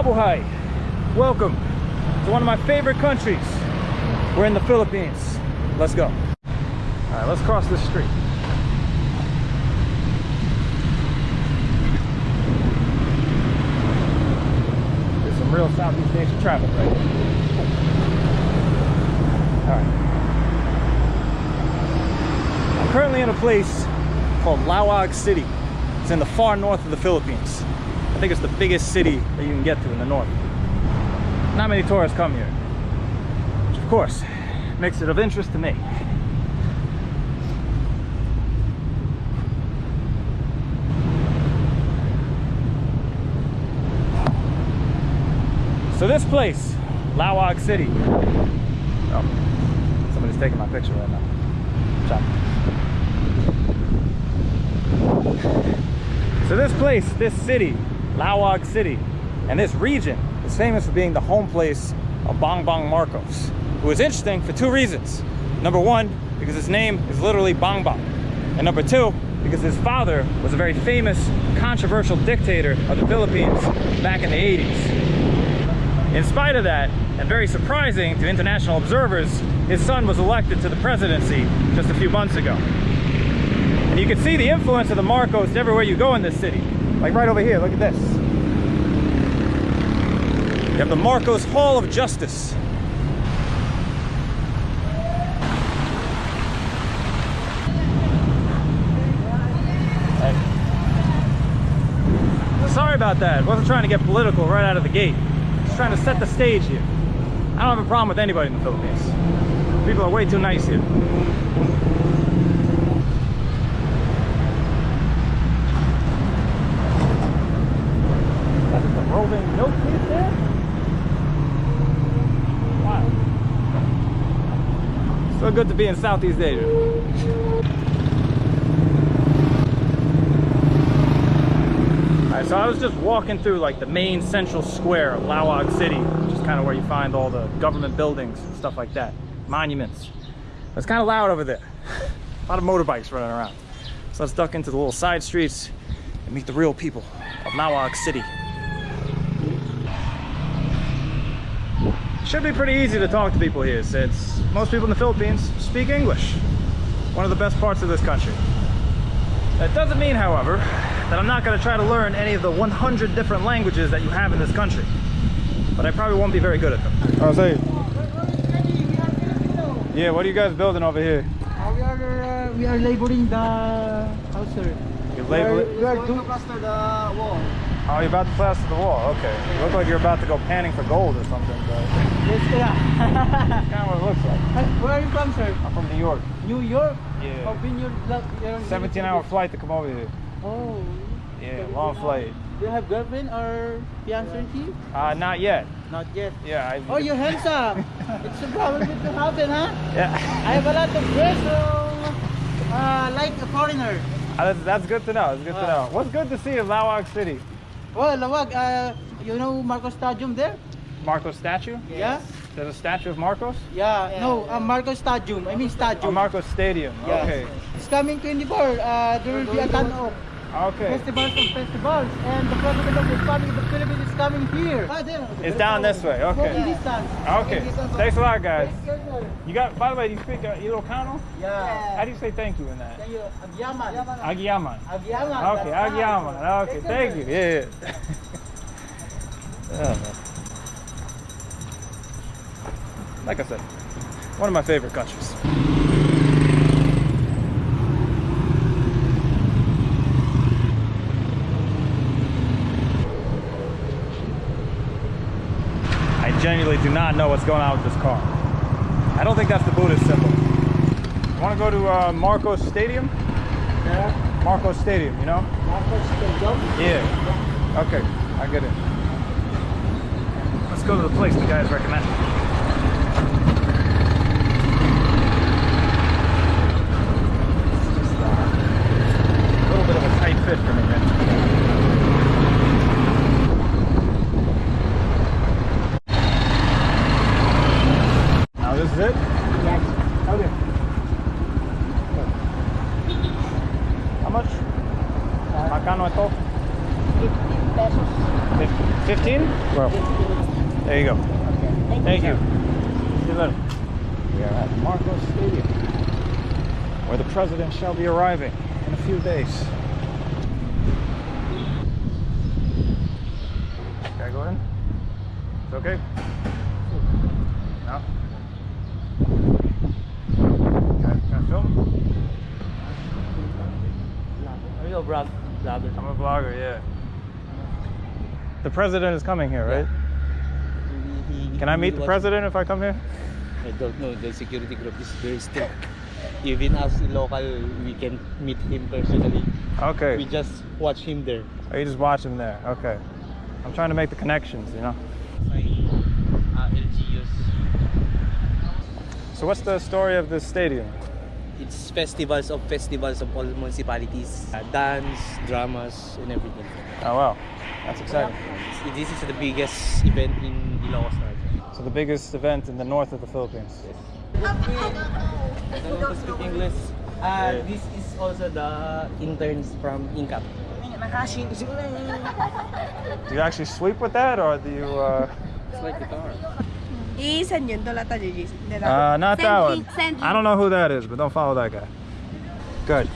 Mabuhay. Welcome to one of my favorite countries. We're in the Philippines. Let's go. All right, let's cross this street. There's some real Southeast Asian traffic right here. All right. I'm currently in a place called Laoag City. It's in the far north of the Philippines. I think it's the biggest city that you can get to in the north. Not many tourists come here, which of course makes it of interest to me. So this place, Laoag City. Oh, somebody's taking my picture right now. So this place, this city, Laoag City, and this region is famous for being the home place of Bongbong Marcos, who is interesting for two reasons. Number one, because his name is literally Bongbong. And number two, because his father was a very famous, controversial dictator of the Philippines back in the 80s. In spite of that, and very surprising to international observers, his son was elected to the presidency just a few months ago. And you can see the influence of the Marcos everywhere you go in this city. Like right over here, look at this. You have the Marcos Hall of Justice. Sorry about that. Wasn't trying to get political right out of the gate. Just trying to set the stage here. I don't have a problem with anybody in the Philippines. People are way too nice here. That's the rolling milk there? Good to be in Southeast Asia. Alright, so I was just walking through like the main central square of Laoag City, which is kind of where you find all the government buildings and stuff like that, monuments. It's kind of loud over there. A lot of motorbikes running around. So let's duck into the little side streets and meet the real people of Laoag City. Should be pretty easy to talk to people here since most people in the Philippines speak English. One of the best parts of this country. That doesn't mean, however, that I'm not going to try to learn any of the 100 different languages that you have in this country. But I probably won't be very good at them. Say. Yeah, what are you guys building over here? Uh, we are uh, we are laboring the house, sir. You We are, label we are doing plaster the wall. Oh, you're about to plaster the wall. Okay. You look like you're about to go panning for gold or something, but Yes, yeah. that's kind of what it looks like. Where are you from, sir? I'm from New York. New York. Yeah. How been your your- 17 hour flight to come over here. Oh. Yeah, long flight. Do you have girlfriend or fiancé? Uh, not yet. Not yet. Yeah. I, Oh, you're handsome. it's a problem with the happen, huh? Yeah. I have a lot of girls who uh, like a foreigner. Uh, that's, that's good to know. It's good to know. What's good to see in Laoag City? Oh, Laoag, uh, you know Marcos Stadium there? Marcos statue? Yeah? There's a statue of Marcos? Yeah, no, uh, Marcos Stadium. I mean Oh, Stadium. Marcos Stadium. Yeah. Okay. It's coming 24. Uh, there will be a ton of Okay. festivals and festivals. And the president of the Republic of the Philippines is coming here. Ah, there. It's down this way. Walking Okay. distance. Okay. Thanks a lot, guys. You got. By the way, you speak uh, Ilocano? Yeah. How do you say thank you in that? Thank you. Agyaman. Agiyaman. Agyaman. Okay, that's Okay, Yes, thank you. Yeah. yeah. Oh. Like I said, one of my favorite countries. Genuinely do not know what's going on with this car. I don't think that's the Buddhist symbol. Want to go to uh, Marcos Stadium? Yeah. Marcos Stadium, you know? Marcos Stadium. Yeah. Okay, I get it. Let's go to the place the guys recommend. 11. We are at Marcos Stadium, where the president shall be arriving in a few days. Can I go in? It's okay? No? Can I, can I film? I'm a blogger, yeah. The president is coming here, right? Yeah. Can I meet the president if I come here? I don't know. The security group is very strict. Even us local, we can meet him personally. Okay. We just watch him there. Oh, you just watch him there. Okay. I'm trying to make the connections, you know? So what's the story of this stadium? It's festivals of festivals of all municipalities. Uh, dance, dramas, and everything. Oh wow, that's exciting. This- is the biggest event in Ilocos. So the biggest event in the north of the Philippines. I don't know to speak English. Uh, This is also the interns from Incap. Do you actually sweep with that, or do you? Uh, It's like guitar. Iisan yun, doon lata JJ. uh not Send that one. I don't know who that is, but don't follow that guy. Good.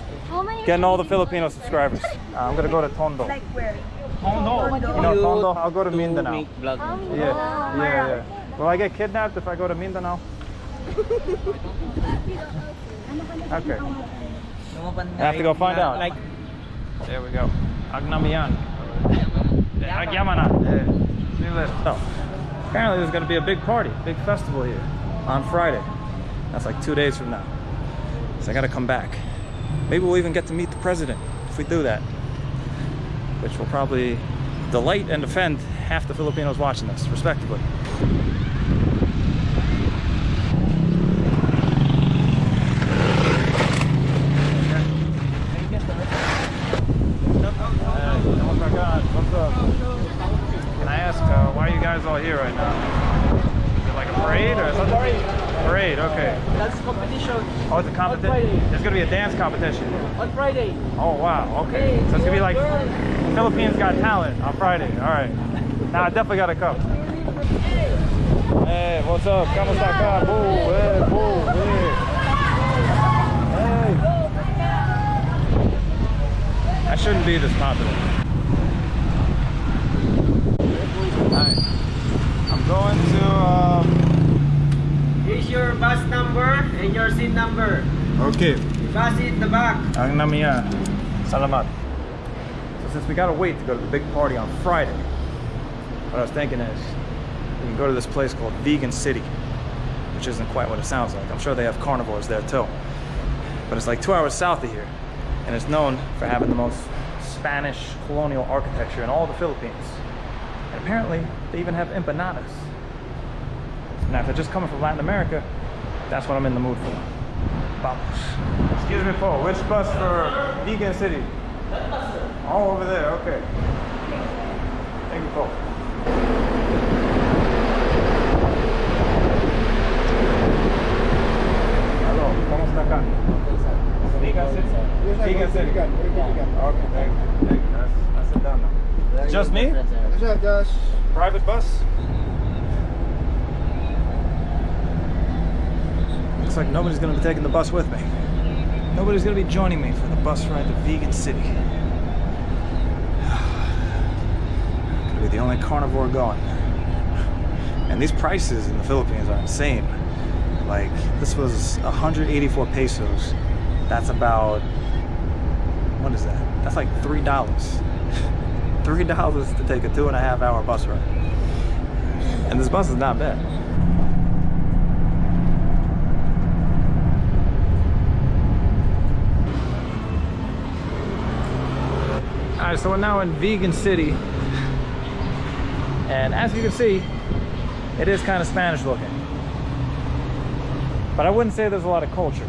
Getting all the Filipino subscribers. Uh, I'm gonna go to Tondo. Like where? Tondo. You know Tondo? I'll go to To Mindanao. Yeah, yeah, yeah. Will I get kidnapped if I go to Mindanao? Okay. I have to go find out. Like, There we go. Agnamian. Agyamana. Yeah. See you later. So, apparently there's going to be a big party, big festival here on Friday. That's like two days from now. So I got to come back. Maybe we'll even get to meet the president if we do that. Which will probably delight and offend half the Filipinos watching this, respectively. Hey, oh my God, what's up? Can I ask, uh, why are you guys all here right now? Is it like a parade or something? Parade, okay. that's competition Oh, it's a competition? There's gonna be a dance competition. on Friday. Oh, wow, okay. So it's gonna be like Philippines Got Talent on Friday. All right. Now I definitely gotta come. Hey, what's up? Kamusta ka? Boo, hey, boo, hey. Hey. I shouldn't be this popular. Alright. I'm going to, um, Here's your bus number and your seat number. Okay. Bus in the back. Ang namiya. Salamat. So since we gotta wait to go to the big party on Friday, what I was thinking is we can go to this place called Vigan City, which isn't quite what it sounds like. I'm sure they have carnivores there too. But it's like two hours south of here, and it's known for having the most Spanish colonial architecture in all the Philippines. And apparently, they even have empanadas. Now, if they're just coming from Latin America, that's what I'm in the mood for. Vamos. Excuse me, Paul. Which bus for Vigan City? Oh, over there. Okay. Thank you, Paul. Hello. ¿Cómo está acá? Vigan City. Vigan City. Ah, okay. Thank you. Thank you. That's, that's it done now. Just me? Private bus? Looks like nobody's gonna be taking the bus with me. Nobody's gonna be joining me for the bus ride to Vigan City. Gonna be the only carnivore going. And these prices in the Philippines are insane. Like, this was 184 pesos. That's about, what is that? That's like $3. $3 to take a two and a half hour bus ride. And this bus is not bad. All right, so we're now in Vigan City. And as you can see, it is kind of Spanish looking. But I wouldn't say there's a lot of culture.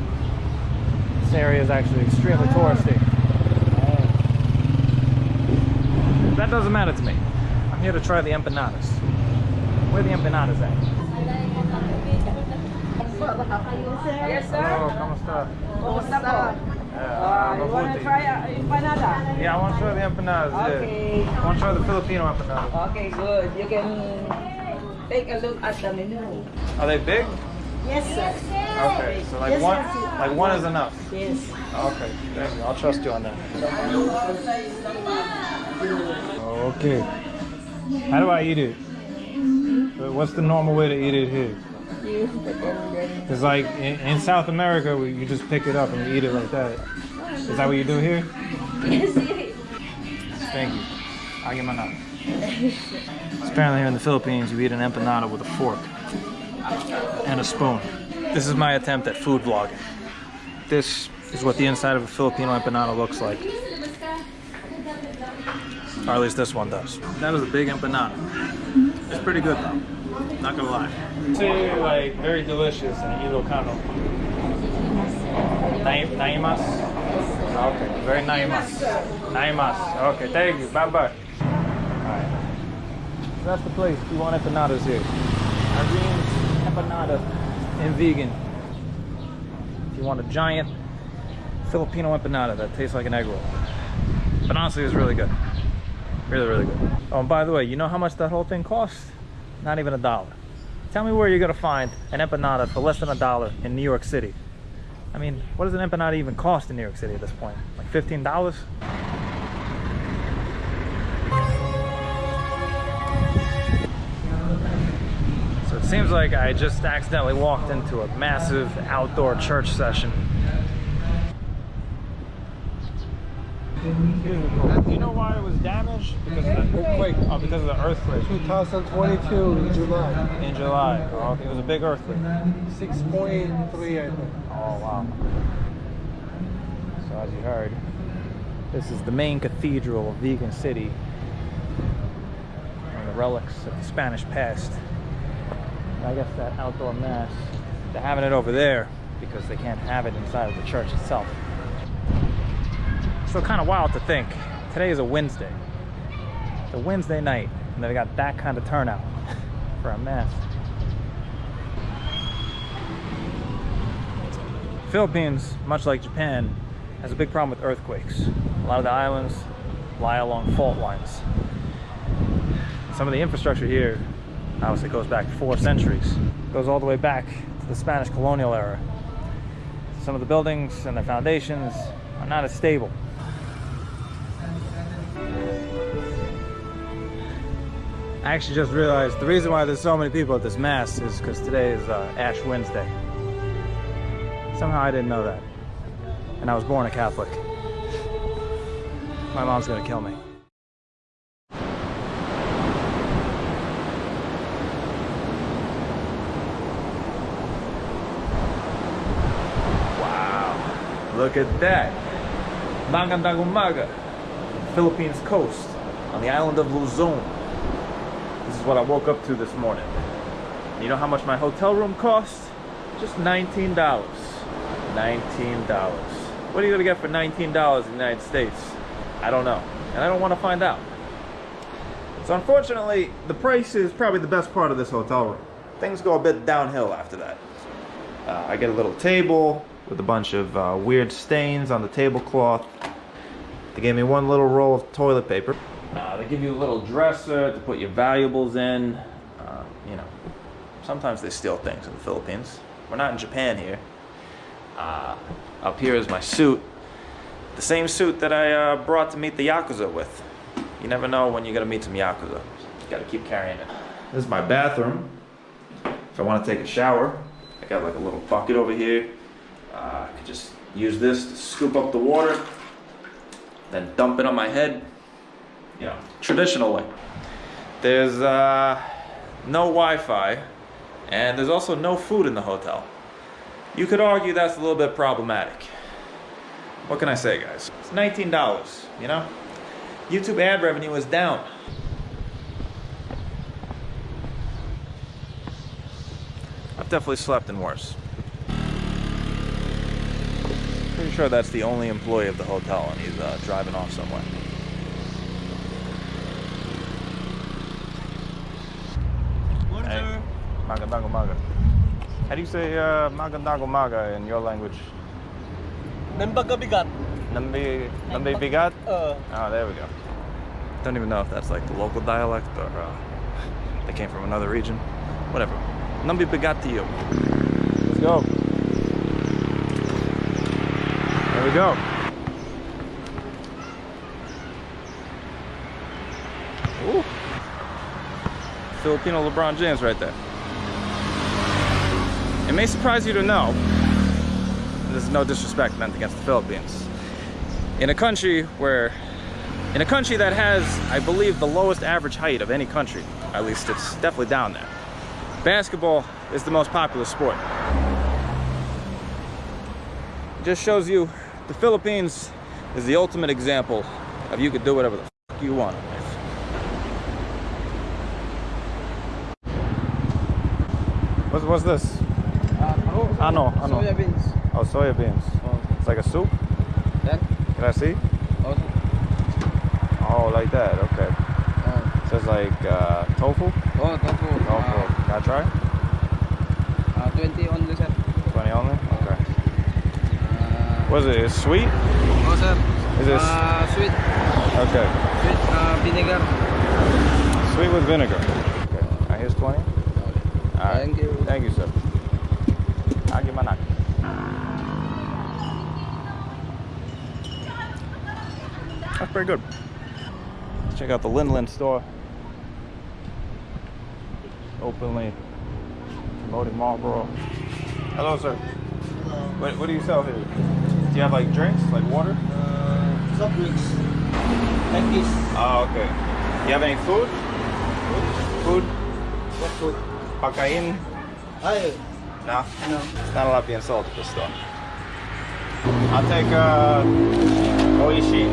This area is actually extremely touristy. That doesn't matter to me. I'm here to try the empanadas. Where the empanadas at? Hello, oh, ¿cómo está? Yeah, Uh, you want to try uh, empanada? Yeah, I want to try the empanadas. Okay. Yeah. I want to try the Filipino empanadas. Okay, good. You can take a look at the menu. Are they big? Yes, sir. Okay, so like Yes, one, sir. like one is enough. Yes. Okay, thank you. I'll trust you on that. Okay. How do I eat it? What's the normal way to eat it here? You, but then, then It's like in, in South America, you just pick it up and you eat it like that. Is that what you do here? yes. Thank you. I'll get my nut. Apparently here in the Philippines, you eat an empanada with a fork and a spoon. This is my attempt at food vlogging. This is what the inside of a Filipino empanada looks like. Or at least this one does. That is a big empanada. It's pretty good though. Not gonna lie. Say like very delicious and Ilocano. Nai- Naimas? Okay, very naimas. Naimas. Okay, thank you. Bye bye. Alright. So that's the place. We want empanadas here. Irene's empanada and Vigan. If you want a giant Filipino empanada that tastes like an egg roll. But honestly, it's really good. Really, really good. Oh, and by the way, you know how much that whole thing costs? Not even a dollar. Tell me where you're gonna find an empanada for less than a dollar in New York City. I mean, what does an empanada even cost in New York City at this point? Like $15? So it seems like I just accidentally walked into a massive outdoor church session. Do you know why it was damaged? Because of the earthquake. Oh, uh, because of the earthquake 2022 in July. in July. Oh, okay. It was a big earthquake. 6.3, I think. Oh wow. So as you heard, this is the main cathedral of Vigan City. One of the relics of the Spanish past. I guess that outdoor mass, they're having it over there because they can't have it inside of the church itself. So kind of wild to think. Today is a Wednesday. It's a Wednesday night, and they got that kind of turnout for a mass. Philippines, much like Japan, has a big problem with earthquakes. A lot of the islands lie along fault lines. Some of the infrastructure here obviously goes back four centuries. Goes all the way back to the Spanish colonial era. Some of the buildings and their foundations are not as stable. I actually just realized the reason why there's so many people at this mass is because today is uh, Ash Wednesday. Somehow I didn't know that. And I was born a Catholic. My mom's gonna kill me. Wow. Look at that. Magandang umaga. Philippines coast on the island of Luzon. What I woke up to this morning. You know how much my hotel room cost? Just $19. $19. What are you gonna get for $19 in the United States? I don't know. And I don't want to find out. So unfortunately, the price is probably the best part of this hotel room. Things go a bit downhill after that. Uh, I get a little table with a bunch of uh, weird stains on the tablecloth. They gave me one little roll of toilet paper. Uh, they give you a little dresser to put your valuables in. Uh, you know, sometimes they steal things in the Philippines. We're not in Japan here. Uh, up here is my suit. The same suit that I uh, brought to meet the Yakuza with. You never know when you're gonna meet some Yakuza. You gotta keep carrying it. This is my bathroom. If I wanna take a shower, I got like a little bucket over here. Uh, I could just use this to scoop up the water, then dump it on my head. You know, traditional way. There's uh, no Wi-Fi, and there's also no food in the hotel. You could argue that's a little bit problematic. What can I say, guys? It's $19, you know? YouTube ad revenue is down. I've definitely slept in worse. Pretty sure that's the only employee of the hotel and he's uh, driving off somewhere. Hey, magandago maga. How do you say uh, magandago maga in your language? Nambaga bigat. Nambi, Nambi Bigat? Uh, Oh, there we go. Don't even know if that's like the local dialect or uh, they came from another region. Whatever. Nambi you. Let's go. There we go. Ooh. Filipino LeBron James right there. It may surprise you to know, there's no disrespect meant against the Philippines, in a country where in a country that has i believe the lowest average height of any country at least it's definitely down there basketball is the most popular sport it just shows you the philippines is the ultimate example of you could do whatever the f- you want. What's, what's this? Ah, no, ah, no. Soya beans. Oh, soya beans. It's like a soup? Yan. Can I see? Also, Oh, like that. Okay. uh, Says like uh, tofu. oh, tofu. Tofu. Can I try? Uh, uh, 20 only, sir. 20 only? Okay. Uh, What is it? It's sweet? oh, sir. Is this- Uh, sweet. Okay. Sweet uh, vinegar. Sweet with vinegar. Okay. Here's 20. All right. Thank you. Thank you, sir. Agimanak. That's pretty good. Let's check out the Lin Lin store. Openly promoting Marlboro. Hello, sir. What, what do you sell here? Do you have like drinks, like water? uh, soft drinks. Like this. Oh, okay. Do you have any food? Food? What food? Pakain? Ay, No? no. It's not a lot being sold at this store. I'll take uh, Oishi.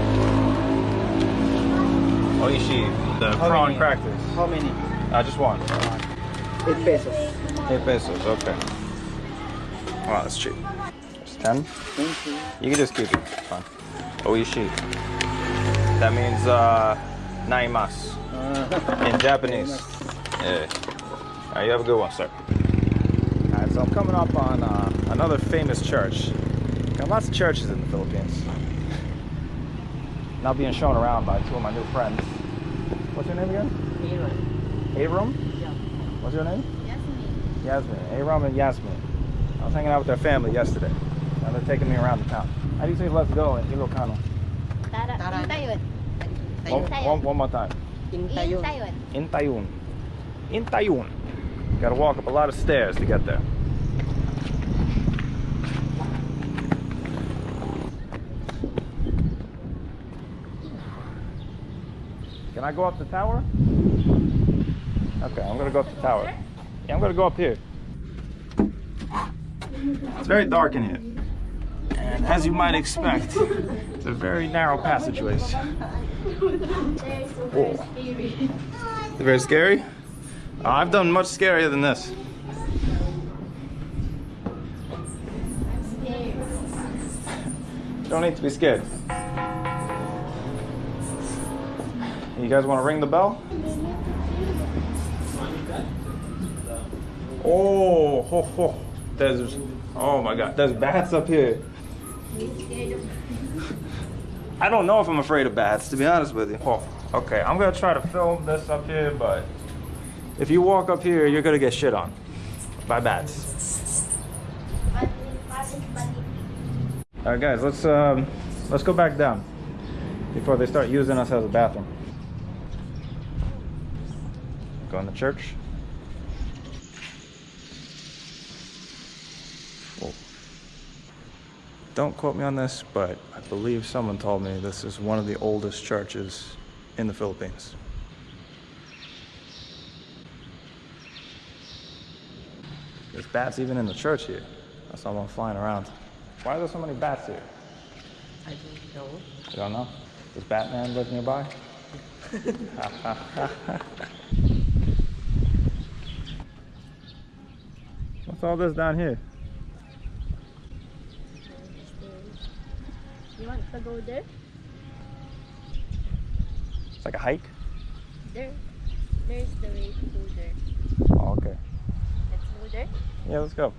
Oishi, the How prawn many? crackers. How many? Uh, just one. 8 pesos. Eight pesos, okay. Wow, that's cheap. It's ten? Thank you. You can just keep it, it's fine. Oishi. That means uh, naimasu Uh, in Japanese. Yeah. All right, you have a good one, sir. All right, so I'm coming up on uh, another famous church. Got lots of churches in the Philippines. Now being shown around by two of my new friends. What's your name again? Abram. abram? What's your name? Yasmin. Yasmin. Abram and Yasmin. I was hanging out with their family yesterday. And they're taking me around the town. How do you say let's go in Ilocano? Tara, Tara. Intayon. One, Intayon. one, one more time. Intayon. Intayon. Intayun. Intayun. Gotta walk up a lot of stairs to get there. Can I go up the tower? Okay, I'm gonna go up the tower. Yeah, I'm gonna go up here. It's very dark in here. And as you might expect, it's a very narrow passageway. Whoa. Very scary? Uh, I've done much scarier than this. Don't need to be scared. You guys want to ring the bell? Oh, ho, ho. there's oh my god, there's bats up here. I don't know if I'm afraid of bats, to be honest with you. Oh, okay, I'm gonna try to film this up here, but if you walk up here, you're gonna get shit on by bats. All right, guys, let's um, let's go back down before they start using us as a bathroom. Going to church. Whoa. Don't quote me on this, but I believe someone told me this is one of the oldest churches in the Philippines. There's bats even in the church here. I saw one flying around. Why are there so many bats here? I don't know. You don't know? Does Batman live nearby? What's all this down here? You want to go there? It's like a hike? There. There's the way to go there. Oh, okay. Let's go there. Yeah, let's go.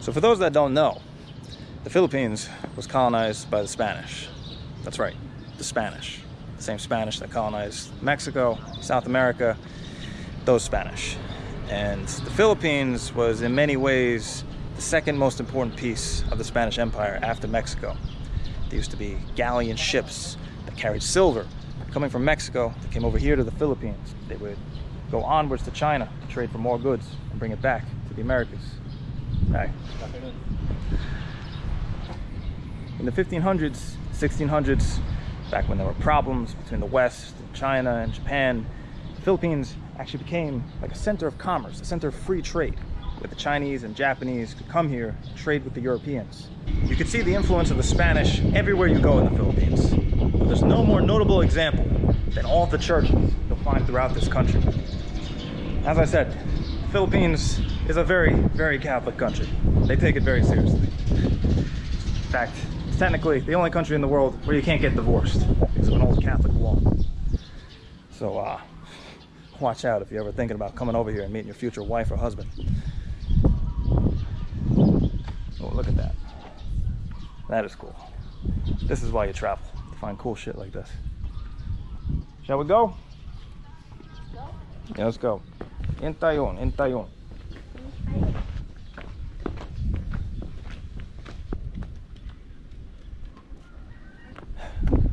So, for those that don't know, the Philippines was colonized by the Spanish. That's right, the Spanish. The same Spanish that colonized Mexico, South America, those Spanish. And the Philippines was, in many ways, the second most important piece of the Spanish Empire after Mexico. There used to be galleon ships that carried silver coming from Mexico that came over here to the Philippines. They would go onwards to China to trade for more goods and bring it back to the Americas. Right. In the 1500s, 1600s, back when there were problems between the West and China and Japan, Philippines actually became like a center of commerce, a center of free trade, where the Chinese and Japanese could come here trade with the Europeans. You can see the influence of the Spanish everywhere you go in the Philippines. But there's no more notable example than all the churches you'll find throughout this country. As I said, the Philippines is a very, very Catholic country. They take it very seriously. In fact, it's technically the only country in the world where you can't get divorced because of an old Catholic law. So, uh, watch out if you're ever thinking about coming over here and meeting your future wife or husband. Oh, look at that. That is cool. This is why you travel, to find cool shit like this. Shall we go? Yeah, let's go. In Tayon, in Tayon.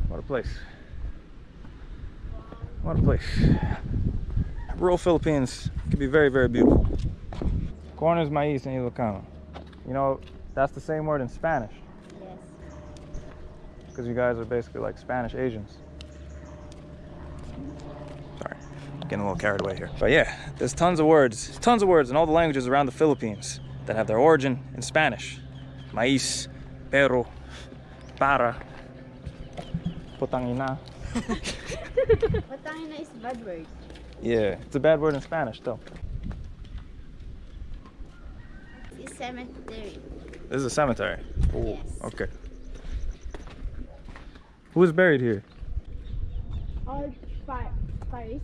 What a place. What a place. Rural Philippines can be very, very beautiful. Corn is maíz in Ilocano. You know, that's the same word in Spanish. Yes. Because you guys are basically like Spanish Asians. Sorry, getting a little carried away here. But yeah, there's tons of words, tons of words in all the languages around the Philippines that have their origin in Spanish. Maíz, pero, para, putangina. Patangina is bad word. Yeah, it's a bad word in Spanish though. It's cemetery. This is a cemetery. Oh, Yes. okay. Who is buried here? All fi- Paris.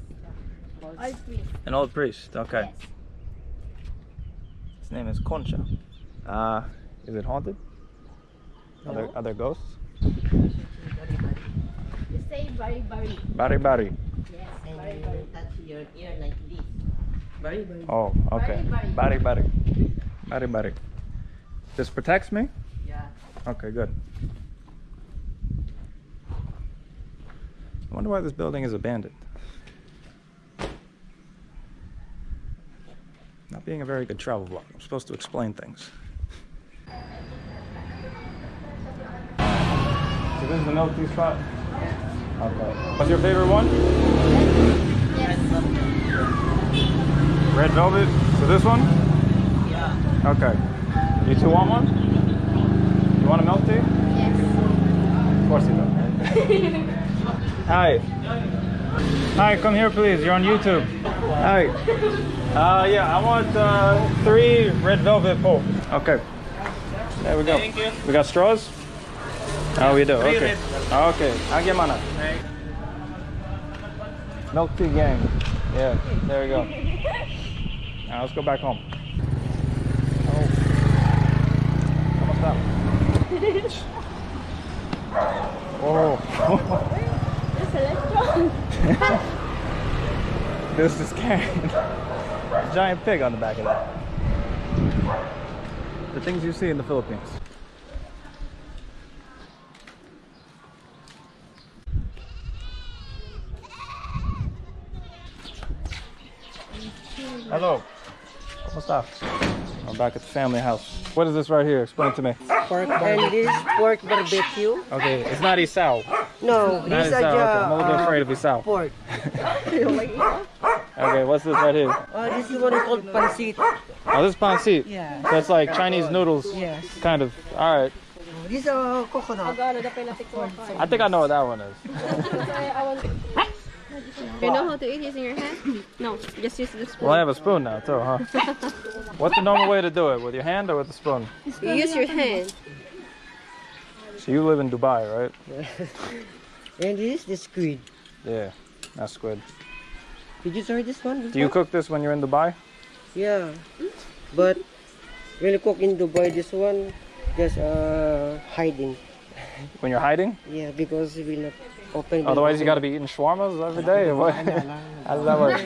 Priest. An old priest. Okay. Yes. His name is Concha. Uh, is it haunted? Are there, are there ghosts? You say bari bari. Bari bari. Yes, And bari you bari. touch your ear like this. Very, very. Oh, okay. Bari Bari bari. Bari bari. This protects me? Yeah. Okay, good. I wonder why this building is abandoned. Not being a very good travel vlog. I'm supposed to explain things. So this is the milk tea spot? Okay. What's your favorite one? Yes. Red velvet. So this one? Yeah. Okay. You two want one? You want a milk tea? Yes. Of course you do. Hi. Hi, come here please. You're on YouTube. Hi. Uh, yeah, I want uh, three red velvet pole. Okay. There we go. Thank you. We got straws? Oh, we do. Okay. Okay. I'll get mana. Milk tea gang. Yeah, there we go. Now let's go back home. Oh. ¿Cómo está? Oh. Electron. This is carrying a giant pig on the back of that. The things you see in the Philippines. Hello. What's up? I'm back at the family house. What is this right here? Explain to me. Pork and this pork barbecue. Okay, it's not isao. No, Not this is isao. Okay, I'm a little bit uh, afraid of isao. pork. Okay, what's this right here? Uh, this is what is called pancit. Oh, this is pancit. Yeah. So it's like Chinese noodles. Yes. Kind of. All right. This is uh, coconut. I think I know what that one is. You know how to eat using your hand? No, just use the spoon. Well, I have a spoon now too, huh? What's the normal way to do it? With your hand or with the spoon? You use your hand. So you live in Dubai, right? And this is the squid. Yeah, that's squid. Did you try this one? Do you cook this when you're in Dubai? Yeah. But When you cook in Dubai, this one just uh, hiding. When you're hiding? Yeah, because we not open. the- Otherwise, you got to be eating shawarmas every day. How does that work?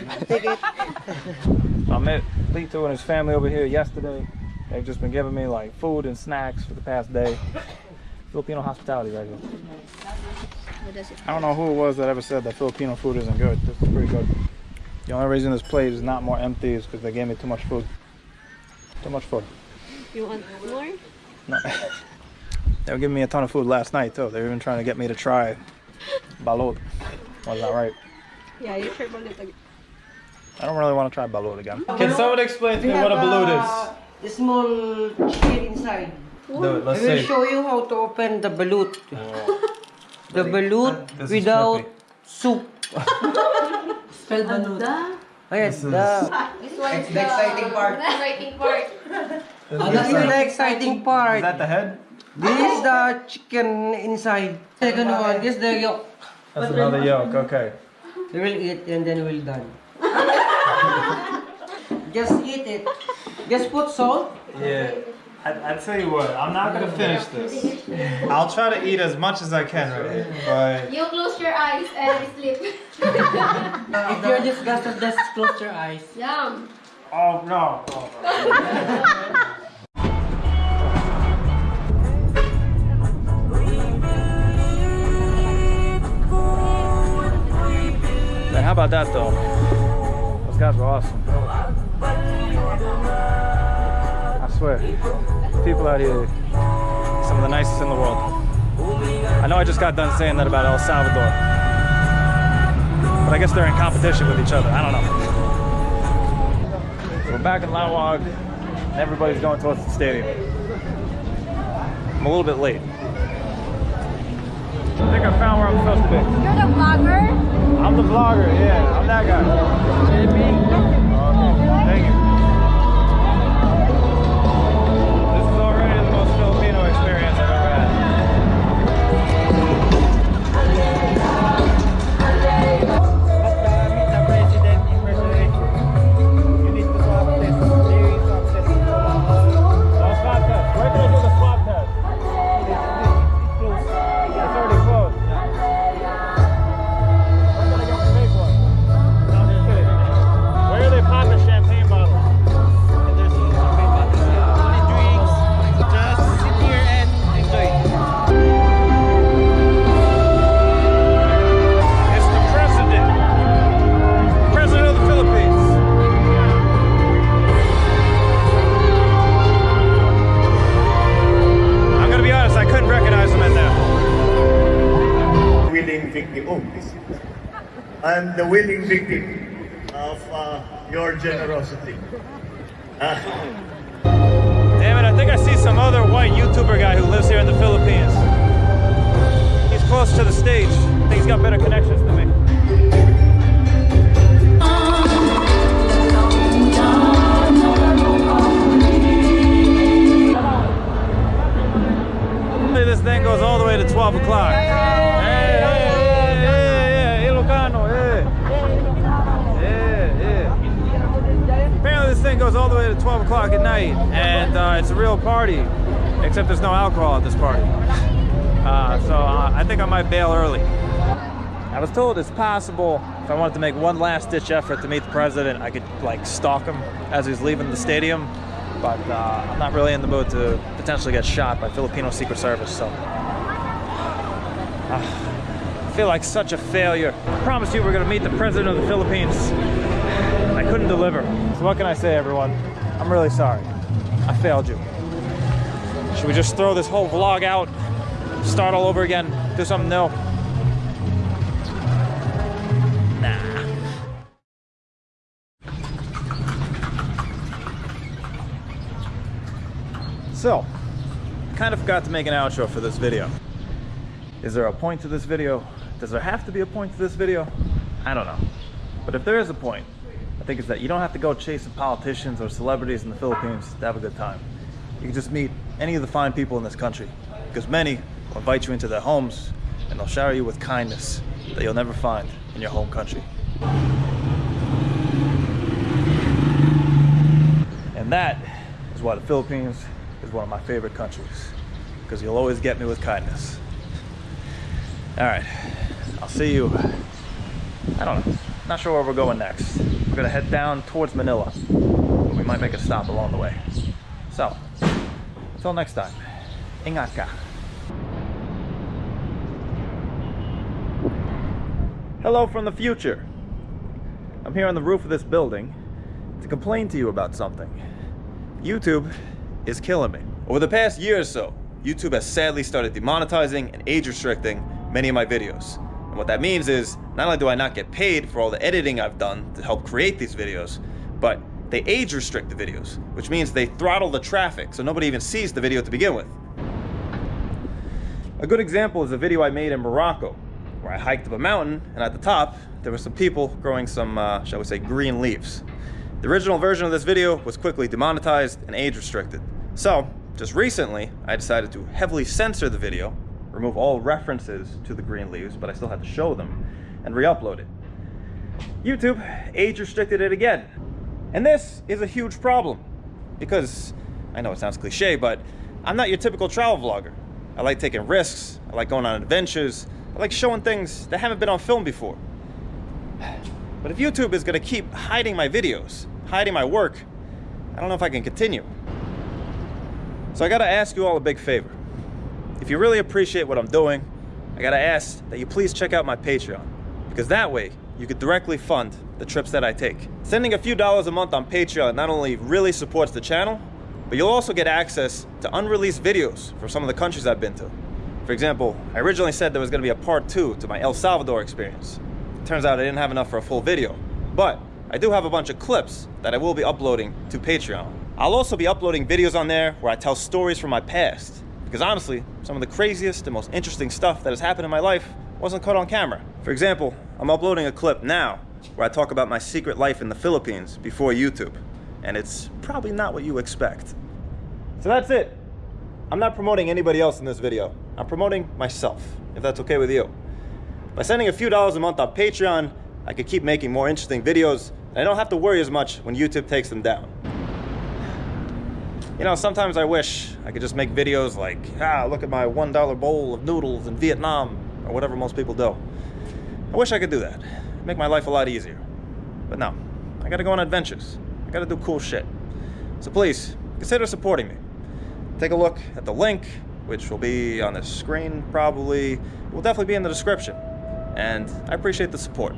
I met Lito and his family over here yesterday. They've just been giving me like food and snacks for the past day. Filipino hospitality right here. What does it I don't know who it was that ever said that Filipino food isn't good. This is pretty good. The only reason this plate is not more empty is because they gave me too much food. Too much food. You want more? No. they were giving me a ton of food last night too. They were even trying to get me to try balut. Was that right? Yeah, you sure about it. I don't really want to try balut again. Can someone explain to me what a balut is? The small chicken inside. Do it. Let's I will see. show you how to open the balut. Oh. The balut This without soup. Spell balut. Ayan, the, oh, ah, This one is the exciting part. The exciting part. Oh, this is the exciting part. Is that the head? This is the chicken inside. Second one, this is the yolk. That's another yolk. Okay. We will eat and then we'll done. Just eat it. Just put salt. Yeah. I, I tell you what, I'm not gonna finish this. I'll try to eat as much as I can, right? But You close your eyes and sleep. If you're disgusted, just close your eyes. Yum. oh no. Oh, Man, how about that though? Those guys were awesome. I swear, people out here, some of the nicest in the world. I know I just got done saying that about El Salvador, but I guess they're in competition with each other. I don't know. We're back in Laoag, and everybody's going towards the stadium. I'm a little bit late. I think I found where I'm supposed to be. You're the vlogger? I'm the vlogger, yeah. I'm that guy. Okay, Uh, so uh, I think I might bail early. I was told it's possible if I wanted to make one last ditch effort to meet the president, I could like stalk him as he's leaving the stadium. But uh, I'm not really in the mood to potentially get shot by Filipino Secret Service, so. Uh, I feel like such a failure. I promised you we're gonna meet the president of the Philippines. I couldn't deliver. So what can I say, everyone? I'm really sorry. I failed you. Should we just throw this whole vlog out, start all over again, do something new? Nah. So, kind of forgot to make an outro for this video. Is there a point to this video? Does there have to be a point to this video? I don't know. But if there is a point, I think it's that you don't have to go chasing politicians or celebrities in the Philippines to have a good time. You can just meet any of the fine people in this country because many will invite you into their homes and they'll shower you with kindness that you'll never find in your home country. And that is why the Philippines is one of my favorite countries. Because you'll always get me with kindness. All right, I'll see you. I don't know. Not sure where we're going next. We're gonna head down towards Manila. But we might make a stop along the way. So, until next time, Ingatka. Hello from the future. I'm here on the roof of this building to complain to you about something. YouTube is killing me. Over the past year or so, YouTube has sadly started demonetizing and age restricting many of my videos. And what that means is, not only do I not get paid for all the editing I've done to help create these videos, but they age restrict the videos, which means they throttle the traffic so nobody even sees the video to begin with. A good example is a video I made in Morocco, where I hiked up a mountain, and at the top, there were some people growing some, uh, shall we say, green leaves. The original version of this video was quickly demonetized and age restricted. So, just recently, I decided to heavily censor the video, remove all references to the green leaves, but I still had to show them, and re-upload it. YouTube age restricted it again. And this is a huge problem, because, I know it sounds cliche, but I'm not your typical travel vlogger. I like taking risks, I like going on adventures, I like showing things that haven't been on film before. But if YouTube is gonna keep hiding my videos, hiding my work, I don't know if I can continue. So I gotta ask you all a big favor. If you really appreciate what I'm doing, I gotta ask that you please check out my Patreon. Because that way, you could directly fund the trips that I take. Sending a few dollars a month on Patreon not only really supports the channel, but you'll also get access to unreleased videos from some of the countries I've been to. For example, I originally said there was gonna be a part two to my El Salvador experience. Turns out I didn't have enough for a full video, but I do have a bunch of clips that I will be uploading to Patreon. I'll also be uploading videos on there where I tell stories from my past, because honestly, some of the craziest and most interesting stuff that has happened in my life wasn't caught on camera. For example, I'm uploading a clip now where I talk about my secret life in the Philippines before YouTube, and it's probably not what you expect. So that's it. I'm not promoting anybody else in this video. I'm promoting myself, if that's okay with you. By sending a few dollars a month on Patreon, I could keep making more interesting videos, and I don't have to worry as much when YouTube takes them down. You know, sometimes I wish I could just make videos like, ah, look at my $1 bowl of noodles in Vietnam, or whatever most people do. I wish I could do that. Make my life a lot easier. But no, I gotta go on adventures. I gotta do cool shit. So please, consider supporting me. Take a look at the link, which will be on the screen probably. It will definitely be in the description. And I appreciate the support.